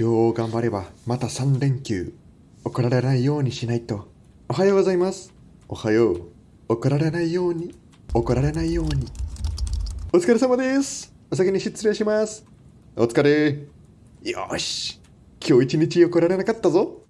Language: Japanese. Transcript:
今日頑張ればまた3連休。怒られないようにしないと。おはようございます。おはよう。怒られないように。怒られないように。お疲れ様です。お先に失礼します。お疲れ。よし。今日一日怒られなかったぞ。